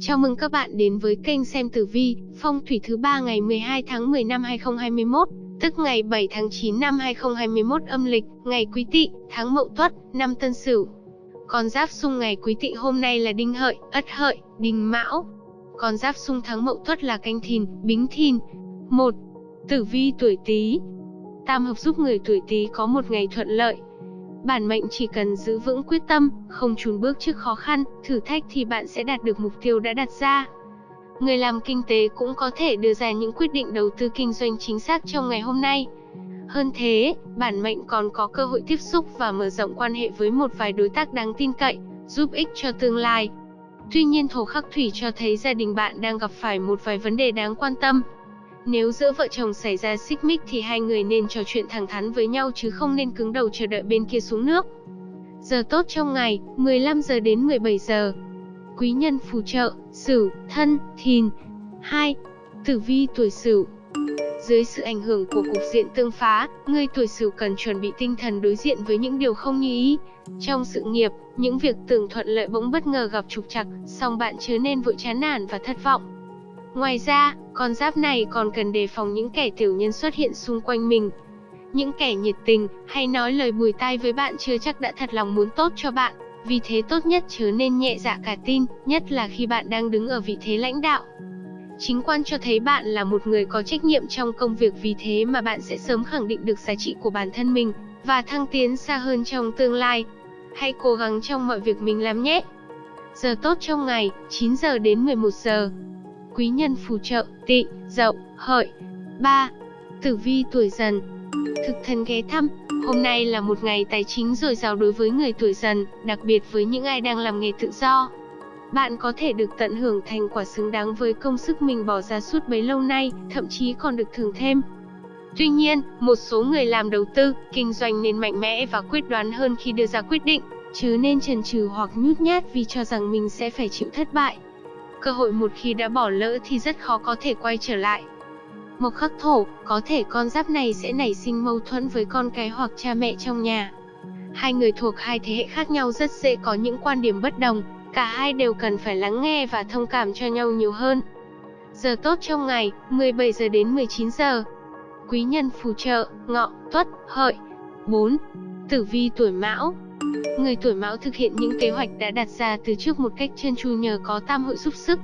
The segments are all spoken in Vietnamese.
Chào mừng các bạn đến với kênh xem tử vi, phong thủy thứ ba ngày 12 tháng 10 năm 2021, tức ngày 7 tháng 9 năm 2021 âm lịch, ngày Quý Tỵ, tháng Mậu Tuất, năm Tân Sửu. Con giáp xung ngày Quý Tỵ hôm nay là Đinh Hợi, Ất Hợi, Đinh Mão. Con giáp xung tháng Mậu Tuất là Canh Thìn, Bính Thìn. 1. Tử vi tuổi Tý. Tam hợp giúp người tuổi Tý có một ngày thuận lợi, Bản mệnh chỉ cần giữ vững quyết tâm, không chùn bước trước khó khăn, thử thách thì bạn sẽ đạt được mục tiêu đã đặt ra. Người làm kinh tế cũng có thể đưa ra những quyết định đầu tư kinh doanh chính xác trong ngày hôm nay. Hơn thế, bản mệnh còn có cơ hội tiếp xúc và mở rộng quan hệ với một vài đối tác đáng tin cậy, giúp ích cho tương lai. Tuy nhiên thổ khắc thủy cho thấy gia đình bạn đang gặp phải một vài vấn đề đáng quan tâm, nếu giữa vợ chồng xảy ra xích mích thì hai người nên trò chuyện thẳng thắn với nhau chứ không nên cứng đầu chờ đợi bên kia xuống nước. Giờ tốt trong ngày, 15 giờ đến 17 giờ. Quý nhân phù trợ, Sửu, Thân, Thìn. 2. Tử vi tuổi Sửu. Dưới sự ảnh hưởng của cục diện tương phá, người tuổi Sửu cần chuẩn bị tinh thần đối diện với những điều không như ý. Trong sự nghiệp, những việc tưởng thuận lợi bỗng bất ngờ gặp trục trặc, song bạn chớ nên vội chán nản và thất vọng. Ngoài ra, con giáp này còn cần đề phòng những kẻ tiểu nhân xuất hiện xung quanh mình. Những kẻ nhiệt tình, hay nói lời bùi tai với bạn chưa chắc đã thật lòng muốn tốt cho bạn, vì thế tốt nhất chớ nên nhẹ dạ cả tin, nhất là khi bạn đang đứng ở vị thế lãnh đạo. Chính quan cho thấy bạn là một người có trách nhiệm trong công việc vì thế mà bạn sẽ sớm khẳng định được giá trị của bản thân mình, và thăng tiến xa hơn trong tương lai. Hãy cố gắng trong mọi việc mình làm nhé! Giờ tốt trong ngày, 9 giờ đến 11 giờ quý nhân phù trợ, tỵ, dậu, hợi. 3. Tử vi tuổi dần Thực thần ghé thăm, hôm nay là một ngày tài chính dồi dào đối với người tuổi dần, đặc biệt với những ai đang làm nghề tự do. Bạn có thể được tận hưởng thành quả xứng đáng với công sức mình bỏ ra suốt bấy lâu nay, thậm chí còn được thưởng thêm. Tuy nhiên, một số người làm đầu tư, kinh doanh nên mạnh mẽ và quyết đoán hơn khi đưa ra quyết định, chứ nên chần chừ hoặc nhút nhát vì cho rằng mình sẽ phải chịu thất bại. Cơ hội một khi đã bỏ lỡ thì rất khó có thể quay trở lại. Mộc khắc thổ, có thể con giáp này sẽ nảy sinh mâu thuẫn với con cái hoặc cha mẹ trong nhà. Hai người thuộc hai thế hệ khác nhau rất dễ có những quan điểm bất đồng, cả hai đều cần phải lắng nghe và thông cảm cho nhau nhiều hơn. Giờ tốt trong ngày, 17 giờ đến 19 giờ. Quý nhân phù trợ, ngọ, tuất, hợi. 4. Tử vi tuổi mão Người tuổi mão thực hiện những kế hoạch đã đặt ra từ trước một cách trơn tru nhờ có tam hội giúp sức.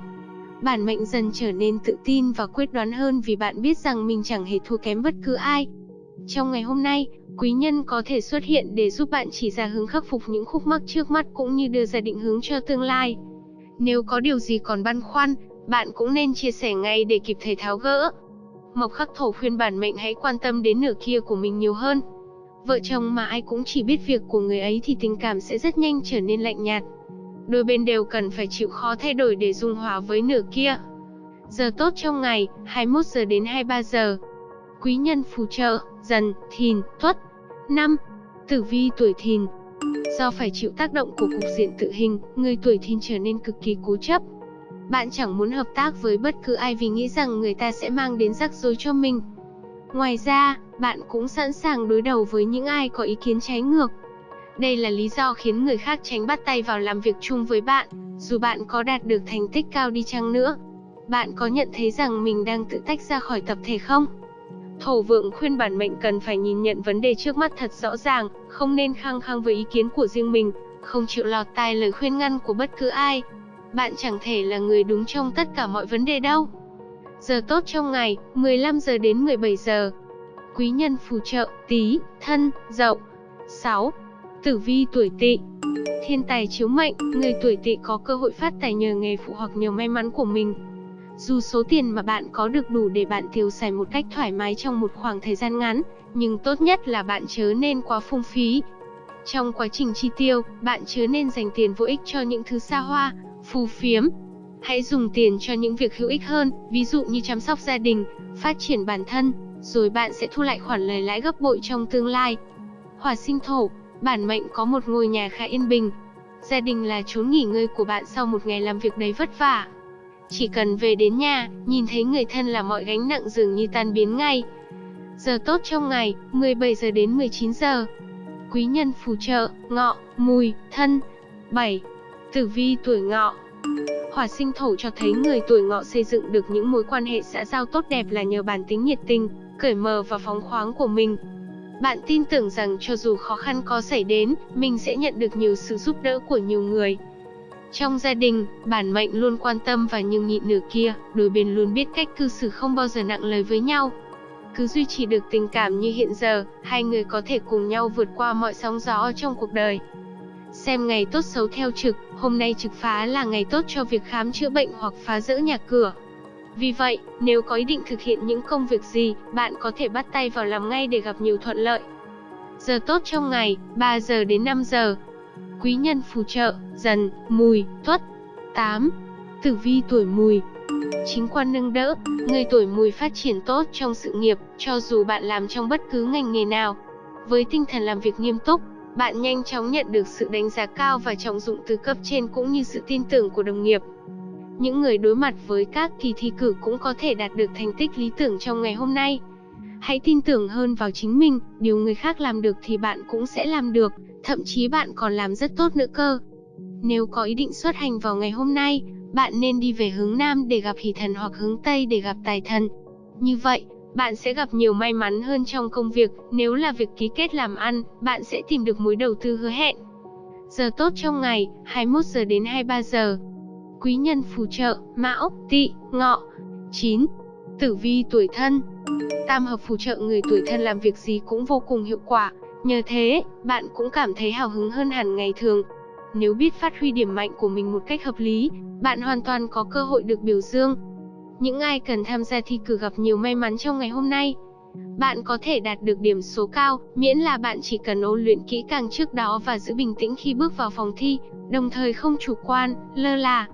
Bản mệnh dần trở nên tự tin và quyết đoán hơn vì bạn biết rằng mình chẳng hề thua kém bất cứ ai. Trong ngày hôm nay, quý nhân có thể xuất hiện để giúp bạn chỉ ra hướng khắc phục những khúc mắc trước mắt cũng như đưa ra định hướng cho tương lai. Nếu có điều gì còn băn khoăn, bạn cũng nên chia sẻ ngay để kịp thời tháo gỡ. Mộc khắc thổ khuyên bản mệnh hãy quan tâm đến nửa kia của mình nhiều hơn. Vợ chồng mà ai cũng chỉ biết việc của người ấy thì tình cảm sẽ rất nhanh trở nên lạnh nhạt. Đôi bên đều cần phải chịu khó thay đổi để dung hòa với nửa kia. Giờ tốt trong ngày, 21 giờ đến 23 giờ. Quý nhân phù trợ, dần, thìn, tuất. 5. Tử vi tuổi thìn Do phải chịu tác động của cục diện tự hình, người tuổi thìn trở nên cực kỳ cố chấp. Bạn chẳng muốn hợp tác với bất cứ ai vì nghĩ rằng người ta sẽ mang đến rắc rối cho mình. Ngoài ra, bạn cũng sẵn sàng đối đầu với những ai có ý kiến trái ngược. Đây là lý do khiến người khác tránh bắt tay vào làm việc chung với bạn, dù bạn có đạt được thành tích cao đi chăng nữa. Bạn có nhận thấy rằng mình đang tự tách ra khỏi tập thể không? Thổ vượng khuyên bản mệnh cần phải nhìn nhận vấn đề trước mắt thật rõ ràng, không nên khăng khăng với ý kiến của riêng mình, không chịu lọt tai lời khuyên ngăn của bất cứ ai. Bạn chẳng thể là người đúng trong tất cả mọi vấn đề đâu. Giờ tốt trong ngày, 15 giờ đến 17 giờ. Quý nhân phù trợ, tí, thân, dậu. 6. Tử vi tuổi tỵ Thiên tài chiếu mệnh, người tuổi tỵ có cơ hội phát tài nhờ nghề phụ hoặc nhờ may mắn của mình. Dù số tiền mà bạn có được đủ để bạn tiêu xài một cách thoải mái trong một khoảng thời gian ngắn, nhưng tốt nhất là bạn chớ nên quá phung phí. Trong quá trình chi tiêu, bạn chớ nên dành tiền vô ích cho những thứ xa hoa, phù phiếm, Hãy dùng tiền cho những việc hữu ích hơn, ví dụ như chăm sóc gia đình, phát triển bản thân, rồi bạn sẽ thu lại khoản lời lãi gấp bội trong tương lai. Hỏa sinh thổ, bản mệnh có một ngôi nhà khá yên bình. Gia đình là chốn nghỉ ngơi của bạn sau một ngày làm việc đầy vất vả. Chỉ cần về đến nhà, nhìn thấy người thân là mọi gánh nặng dường như tan biến ngay. Giờ tốt trong ngày, 17 giờ đến 19 giờ. Quý nhân phù trợ, ngọ, mùi, thân. 7. Tử vi tuổi ngọ Hỏa sinh thổ cho thấy người tuổi ngọ xây dựng được những mối quan hệ xã giao tốt đẹp là nhờ bản tính nhiệt tình, cởi mở và phóng khoáng của mình. Bạn tin tưởng rằng cho dù khó khăn có xảy đến, mình sẽ nhận được nhiều sự giúp đỡ của nhiều người. Trong gia đình, bản mệnh luôn quan tâm và nhường nhịn nửa kia, đôi bên luôn biết cách cư xử không bao giờ nặng lời với nhau. Cứ duy trì được tình cảm như hiện giờ, hai người có thể cùng nhau vượt qua mọi sóng gió trong cuộc đời. Xem ngày tốt xấu theo trực, hôm nay trực phá là ngày tốt cho việc khám chữa bệnh hoặc phá rỡ nhà cửa. Vì vậy, nếu có ý định thực hiện những công việc gì, bạn có thể bắt tay vào làm ngay để gặp nhiều thuận lợi. Giờ tốt trong ngày, 3 giờ đến 5 giờ. Quý nhân phù trợ, dần, mùi, tuất. 8. Tử vi tuổi mùi Chính quan nâng đỡ, người tuổi mùi phát triển tốt trong sự nghiệp, cho dù bạn làm trong bất cứ ngành nghề nào. Với tinh thần làm việc nghiêm túc, bạn nhanh chóng nhận được sự đánh giá cao và trọng dụng từ cấp trên cũng như sự tin tưởng của đồng nghiệp. Những người đối mặt với các kỳ thi cử cũng có thể đạt được thành tích lý tưởng trong ngày hôm nay. Hãy tin tưởng hơn vào chính mình, điều người khác làm được thì bạn cũng sẽ làm được, thậm chí bạn còn làm rất tốt nữa cơ. Nếu có ý định xuất hành vào ngày hôm nay, bạn nên đi về hướng Nam để gặp hỷ thần hoặc hướng Tây để gặp tài thần. Như vậy, bạn sẽ gặp nhiều may mắn hơn trong công việc, nếu là việc ký kết làm ăn, bạn sẽ tìm được mối đầu tư hứa hẹn. Giờ tốt trong ngày, 21 giờ đến 23 giờ. Quý nhân phù trợ, Mão, Tỵ, Ngọ. 9. Tử vi tuổi thân. Tam hợp phù trợ người tuổi thân làm việc gì cũng vô cùng hiệu quả, nhờ thế, bạn cũng cảm thấy hào hứng hơn hẳn ngày thường. Nếu biết phát huy điểm mạnh của mình một cách hợp lý, bạn hoàn toàn có cơ hội được biểu dương, những ai cần tham gia thi cử gặp nhiều may mắn trong ngày hôm nay. Bạn có thể đạt được điểm số cao, miễn là bạn chỉ cần ôn luyện kỹ càng trước đó và giữ bình tĩnh khi bước vào phòng thi, đồng thời không chủ quan, lơ là.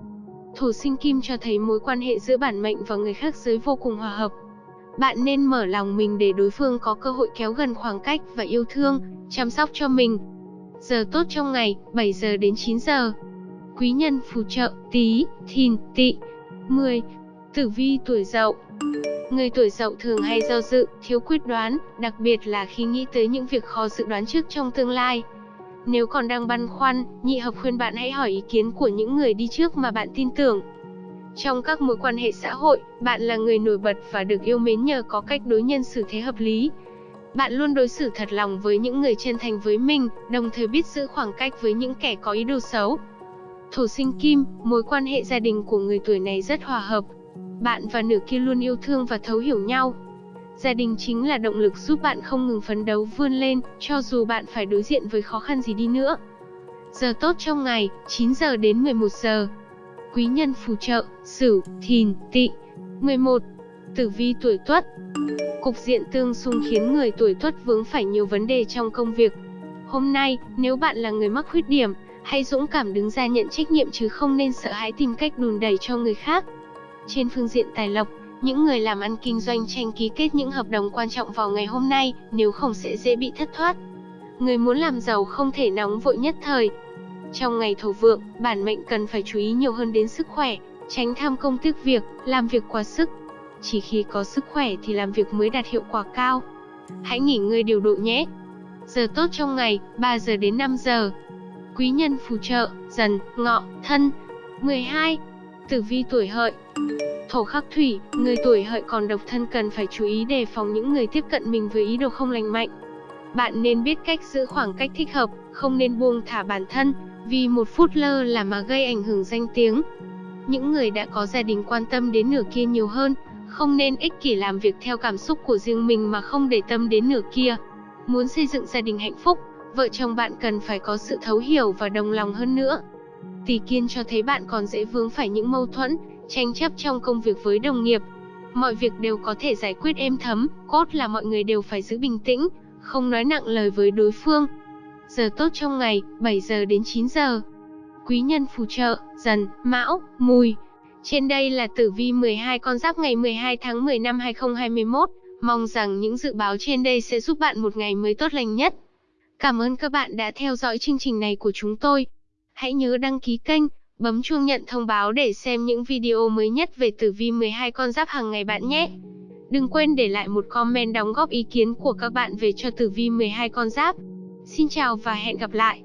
Thổ sinh kim cho thấy mối quan hệ giữa bản mệnh và người khác giới vô cùng hòa hợp. Bạn nên mở lòng mình để đối phương có cơ hội kéo gần khoảng cách và yêu thương, chăm sóc cho mình. Giờ tốt trong ngày, 7 giờ đến 9 giờ. Quý nhân phù trợ, tí, thìn, Tị, 10. Tử vi tuổi dậu Người tuổi dậu thường hay do dự, thiếu quyết đoán, đặc biệt là khi nghĩ tới những việc khó dự đoán trước trong tương lai. Nếu còn đang băn khoăn, nhị hợp khuyên bạn hãy hỏi ý kiến của những người đi trước mà bạn tin tưởng. Trong các mối quan hệ xã hội, bạn là người nổi bật và được yêu mến nhờ có cách đối nhân xử thế hợp lý. Bạn luôn đối xử thật lòng với những người chân thành với mình, đồng thời biết giữ khoảng cách với những kẻ có ý đồ xấu. Thổ sinh kim, mối quan hệ gia đình của người tuổi này rất hòa hợp, bạn và nửa kia luôn yêu thương và thấu hiểu nhau. Gia đình chính là động lực giúp bạn không ngừng phấn đấu vươn lên, cho dù bạn phải đối diện với khó khăn gì đi nữa. Giờ tốt trong ngày, 9 giờ đến 11 giờ. Quý nhân phù trợ, Sửu, Thìn, Tỵ. 11. Tử vi tuổi Tuất. Cục diện tương xung khiến người tuổi Tuất vướng phải nhiều vấn đề trong công việc. Hôm nay, nếu bạn là người mắc khuyết điểm, hãy dũng cảm đứng ra nhận trách nhiệm chứ không nên sợ hãi tìm cách đùn đẩy cho người khác. Trên phương diện tài lộc, những người làm ăn kinh doanh tranh ký kết những hợp đồng quan trọng vào ngày hôm nay, nếu không sẽ dễ bị thất thoát. Người muốn làm giàu không thể nóng vội nhất thời. Trong ngày thổ vượng, bản mệnh cần phải chú ý nhiều hơn đến sức khỏe, tránh tham công tiếc việc, làm việc quá sức. Chỉ khi có sức khỏe thì làm việc mới đạt hiệu quả cao. Hãy nghỉ ngơi điều độ nhé. Giờ tốt trong ngày, 3 giờ đến 5 giờ. Quý nhân phù trợ, dần, ngọ, thân. 12. Tử vi tuổi hợi Thổ khắc thủy, người tuổi hợi còn độc thân cần phải chú ý đề phòng những người tiếp cận mình với ý đồ không lành mạnh. Bạn nên biết cách giữ khoảng cách thích hợp, không nên buông thả bản thân, vì một phút lơ là mà gây ảnh hưởng danh tiếng. Những người đã có gia đình quan tâm đến nửa kia nhiều hơn, không nên ích kỷ làm việc theo cảm xúc của riêng mình mà không để tâm đến nửa kia. Muốn xây dựng gia đình hạnh phúc, vợ chồng bạn cần phải có sự thấu hiểu và đồng lòng hơn nữa. Tỷ kiên cho thấy bạn còn dễ vướng phải những mâu thuẫn, tranh chấp trong công việc với đồng nghiệp. Mọi việc đều có thể giải quyết êm thấm, cốt là mọi người đều phải giữ bình tĩnh, không nói nặng lời với đối phương. Giờ tốt trong ngày, 7 giờ đến 9 giờ. Quý nhân phù trợ, dần, mão, mùi. Trên đây là tử vi 12 con giáp ngày 12 tháng 10 năm 2021. Mong rằng những dự báo trên đây sẽ giúp bạn một ngày mới tốt lành nhất. Cảm ơn các bạn đã theo dõi chương trình này của chúng tôi. Hãy nhớ đăng ký kênh, bấm chuông nhận thông báo để xem những video mới nhất về tử vi 12 con giáp hàng ngày bạn nhé. Đừng quên để lại một comment đóng góp ý kiến của các bạn về cho tử vi 12 con giáp. Xin chào và hẹn gặp lại.